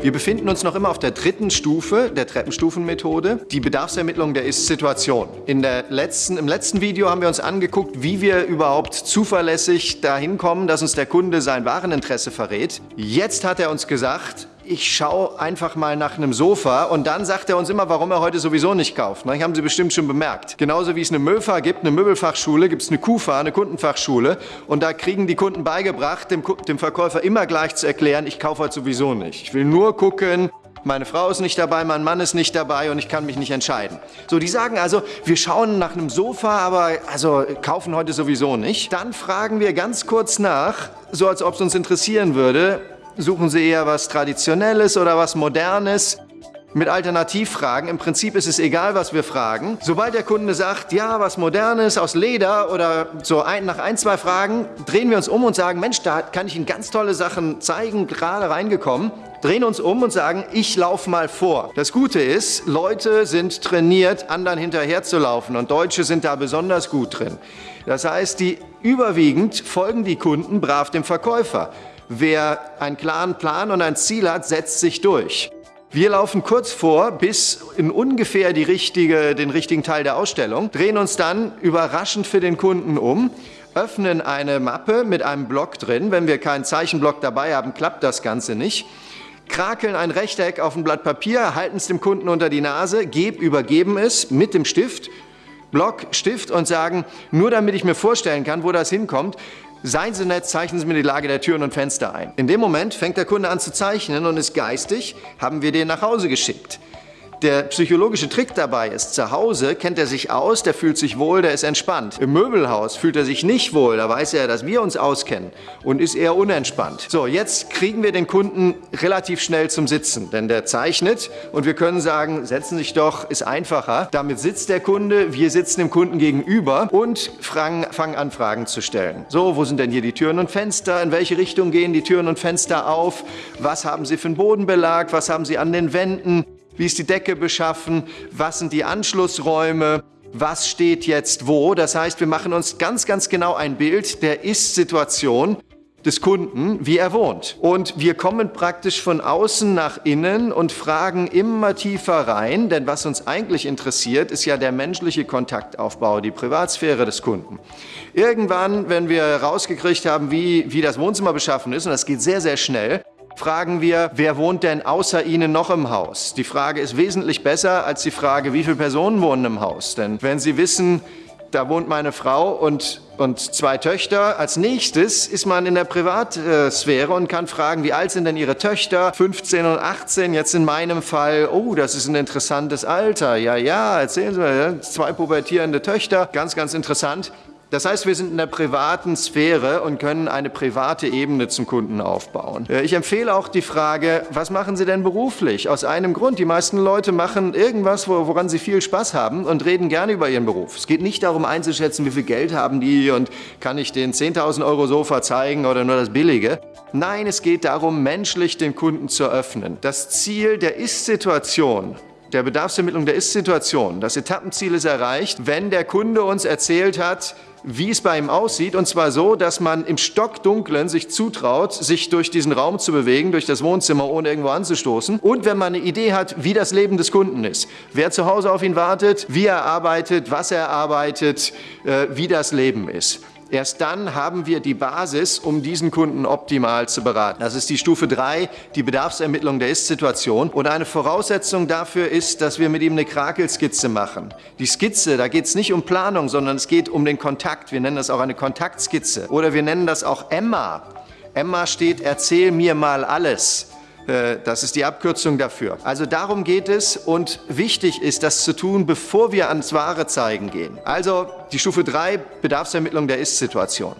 Wir befinden uns noch immer auf der dritten Stufe der Treppenstufenmethode, die Bedarfsermittlung der Ist-Situation. Letzten, Im letzten Video haben wir uns angeguckt, wie wir überhaupt zuverlässig dahin kommen, dass uns der Kunde sein Wareninteresse verrät. Jetzt hat er uns gesagt, ich schaue einfach mal nach einem Sofa und dann sagt er uns immer, warum er heute sowieso nicht kauft. Das haben Sie bestimmt schon bemerkt. Genauso wie es eine Möfa gibt, eine Möbelfachschule, gibt es eine KUFA, eine Kundenfachschule und da kriegen die Kunden beigebracht, dem, dem Verkäufer immer gleich zu erklären, ich kaufe heute sowieso nicht. Ich will nur gucken, meine Frau ist nicht dabei, mein Mann ist nicht dabei und ich kann mich nicht entscheiden. So, die sagen also, wir schauen nach einem Sofa, aber also kaufen heute sowieso nicht. Dann fragen wir ganz kurz nach, so als ob es uns interessieren würde, Suchen Sie eher was Traditionelles oder was Modernes? Mit Alternativfragen. Im Prinzip ist es egal, was wir fragen. Sobald der Kunde sagt, ja, was Modernes aus Leder oder so ein, nach ein, zwei Fragen, drehen wir uns um und sagen, Mensch, da kann ich Ihnen ganz tolle Sachen zeigen, gerade reingekommen. Drehen uns um und sagen, ich laufe mal vor. Das Gute ist, Leute sind trainiert, anderen hinterher zu laufen und Deutsche sind da besonders gut drin. Das heißt, die überwiegend folgen die Kunden brav dem Verkäufer. Wer einen klaren Plan und ein Ziel hat, setzt sich durch. Wir laufen kurz vor bis in ungefähr richtige, den richtigen Teil der Ausstellung, drehen uns dann überraschend für den Kunden um, öffnen eine Mappe mit einem Block drin. Wenn wir keinen Zeichenblock dabei haben, klappt das Ganze nicht. Krakeln ein Rechteck auf ein Blatt Papier, halten es dem Kunden unter die Nase, geb, übergeben es mit dem Stift, Block, Stift und sagen, nur damit ich mir vorstellen kann, wo das hinkommt, Seien Sie nett, zeichnen Sie mir die Lage der Türen und Fenster ein. In dem Moment fängt der Kunde an zu zeichnen und ist geistig, haben wir den nach Hause geschickt. Der psychologische Trick dabei ist, zu Hause kennt er sich aus, der fühlt sich wohl, der ist entspannt. Im Möbelhaus fühlt er sich nicht wohl, da weiß er, dass wir uns auskennen und ist eher unentspannt. So, jetzt kriegen wir den Kunden relativ schnell zum Sitzen, denn der zeichnet und wir können sagen, setzen Sie sich doch, ist einfacher. Damit sitzt der Kunde, wir sitzen dem Kunden gegenüber und fangen an, Fragen zu stellen. So, wo sind denn hier die Türen und Fenster? In welche Richtung gehen die Türen und Fenster auf? Was haben Sie für einen Bodenbelag? Was haben Sie an den Wänden? Wie ist die Decke beschaffen? Was sind die Anschlussräume? Was steht jetzt wo? Das heißt, wir machen uns ganz, ganz genau ein Bild der Ist-Situation des Kunden, wie er wohnt. Und wir kommen praktisch von außen nach innen und fragen immer tiefer rein, denn was uns eigentlich interessiert, ist ja der menschliche Kontaktaufbau, die Privatsphäre des Kunden. Irgendwann, wenn wir rausgekriegt haben, wie, wie das Wohnzimmer beschaffen ist, und das geht sehr, sehr schnell, fragen wir, wer wohnt denn außer Ihnen noch im Haus? Die Frage ist wesentlich besser als die Frage, wie viele Personen wohnen im Haus. Denn wenn Sie wissen, da wohnt meine Frau und, und zwei Töchter. Als nächstes ist man in der Privatsphäre und kann fragen, wie alt sind denn Ihre Töchter? 15 und 18, jetzt in meinem Fall, oh, das ist ein interessantes Alter. Ja, ja, erzählen Sie mal, zwei pubertierende Töchter, ganz, ganz interessant. Das heißt, wir sind in der privaten Sphäre und können eine private Ebene zum Kunden aufbauen. Äh, ich empfehle auch die Frage, was machen Sie denn beruflich? Aus einem Grund, die meisten Leute machen irgendwas, woran sie viel Spaß haben und reden gerne über ihren Beruf. Es geht nicht darum einzuschätzen, wie viel Geld haben die und kann ich den 10.000 Euro Sofa zeigen oder nur das Billige. Nein, es geht darum, menschlich den Kunden zu öffnen. Das Ziel der Ist-Situation der Bedarfsermittlung der Ist-Situation. Das Etappenziel ist erreicht, wenn der Kunde uns erzählt hat, wie es bei ihm aussieht. Und zwar so, dass man im Stockdunklen sich zutraut, sich durch diesen Raum zu bewegen, durch das Wohnzimmer, ohne irgendwo anzustoßen. Und wenn man eine Idee hat, wie das Leben des Kunden ist. Wer zu Hause auf ihn wartet, wie er arbeitet, was er arbeitet, äh, wie das Leben ist. Erst dann haben wir die Basis, um diesen Kunden optimal zu beraten. Das ist die Stufe 3, die Bedarfsermittlung der Ist-Situation. Und eine Voraussetzung dafür ist, dass wir mit ihm eine Krakelskizze machen. Die Skizze, da geht es nicht um Planung, sondern es geht um den Kontakt. Wir nennen das auch eine Kontaktskizze. Oder wir nennen das auch Emma. Emma steht, erzähl mir mal alles. Äh, das ist die Abkürzung dafür. Also darum geht es und wichtig ist, das zu tun, bevor wir ans wahre Zeigen gehen. Also die Stufe 3, Bedarfsermittlung der Ist-Situation.